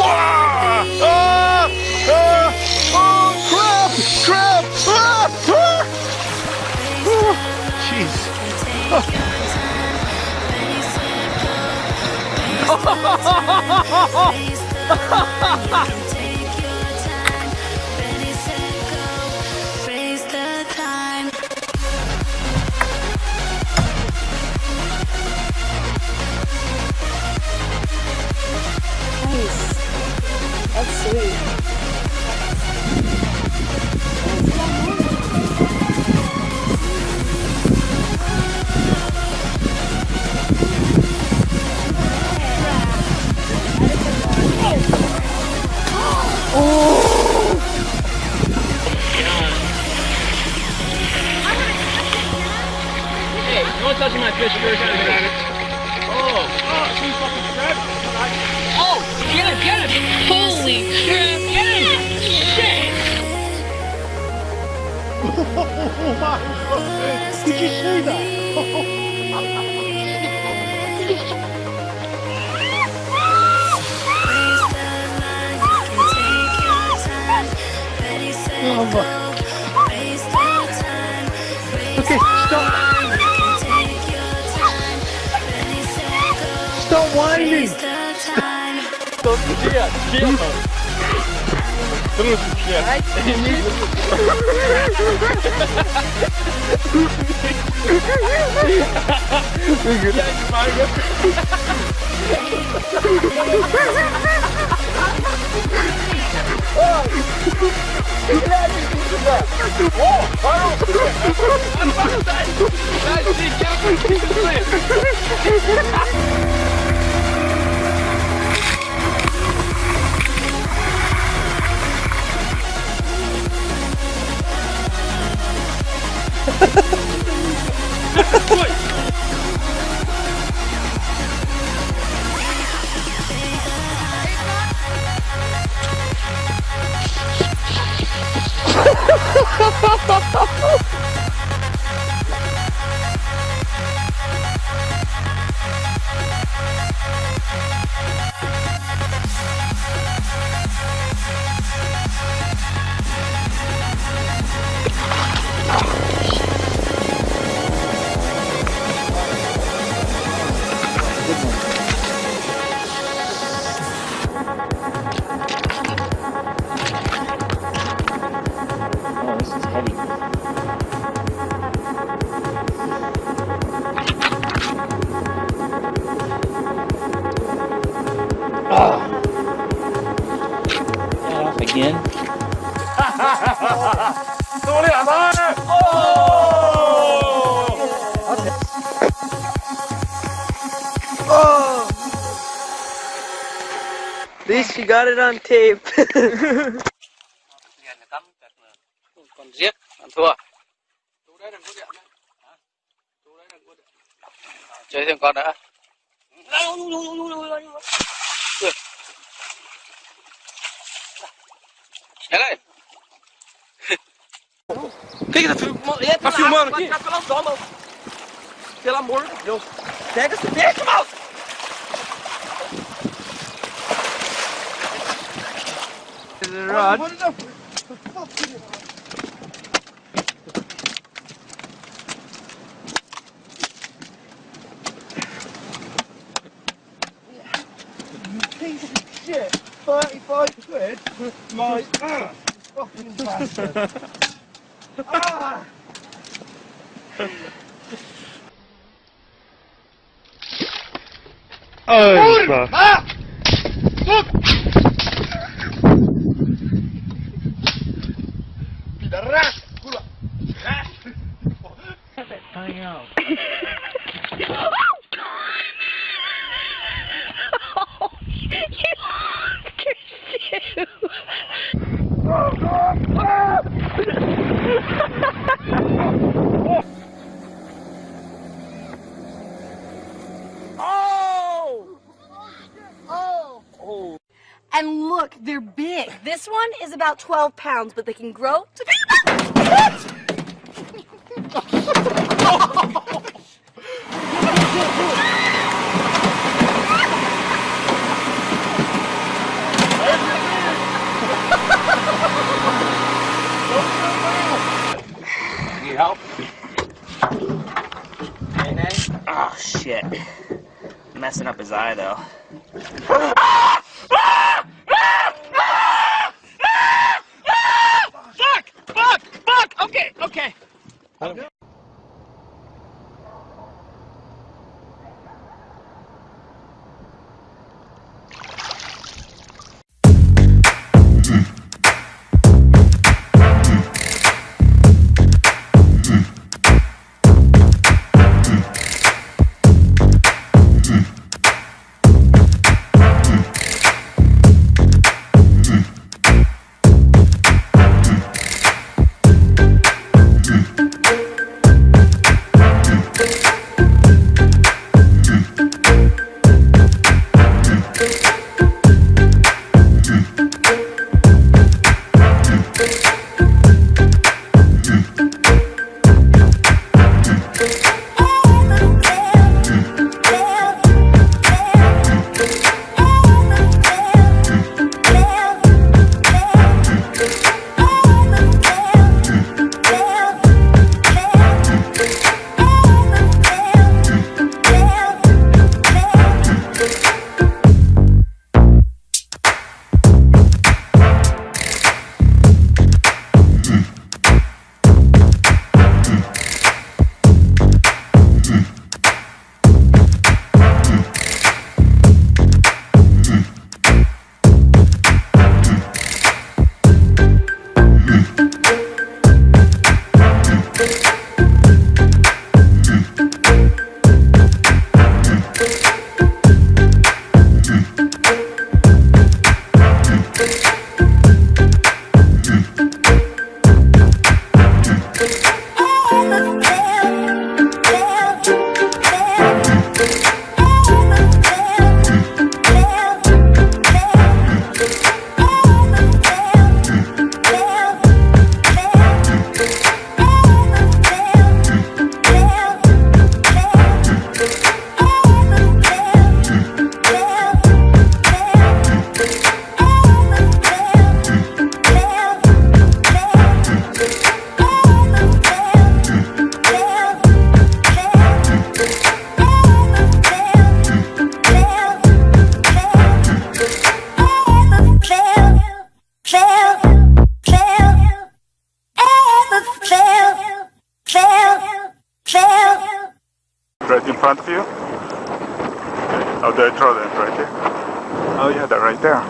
Ah! Ah! Ah! Oh, crap! Crap! Ah! Ah! Oh. Raise That's sweet. Hey, touching my fish first. Oh, oh, she's fucking grabbing it. Oh, get him, get him! Holy crap, get him! Shit! Oh my God. Did you see that? Oh my. Okay, stop. Stop whining. Don't forget, get Terus, Ha ha ha ha ha! You got it on tape. Que tá filmando? Tá filmando aqui? Pelo amor de Deus. Pega esse peixe, mouse! Rod. Piece of shit. 35 quid. My ass. Fucking bastard. ah! Oh, Ah! Look, they're big. This one is about 12 pounds, but they can grow to be... help? Oh, shit. Messing up his eye, though. Okay. Right there.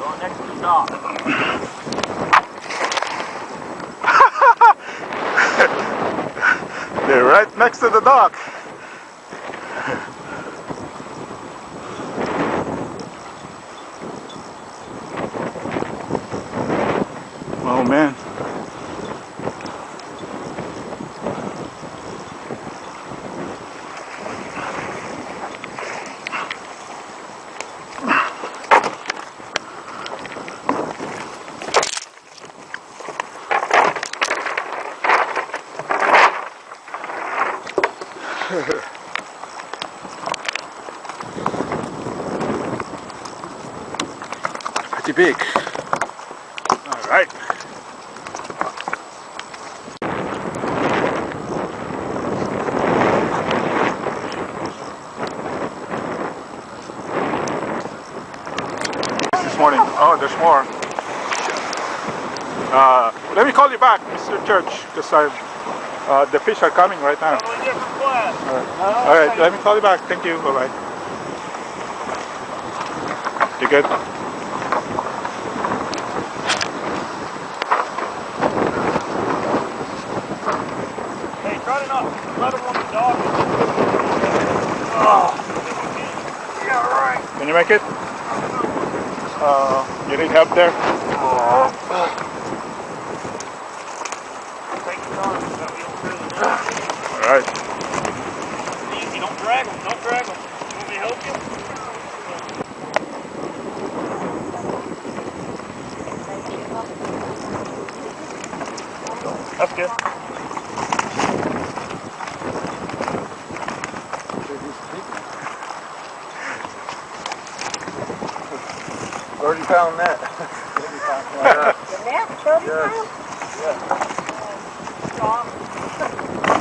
Go next to the dog. They're right next to the dock. Oh man. Pretty big. All right. This morning. Oh, there's more. Uh, let me call you back, Mr. Church, because I uh, the fish are coming right now. All right, let me call you back. Thank you. Bye bye. You good? Up. Let him on the dog. Yeah, right. Can you make it? Uh, you need help there? Take your time. so we don't really know. All right. Easy, don't drag him. Don't drag him. You want me to help you? That's good. Thirty pound net. The net, 30 Yes. pounds? Yes. Stop.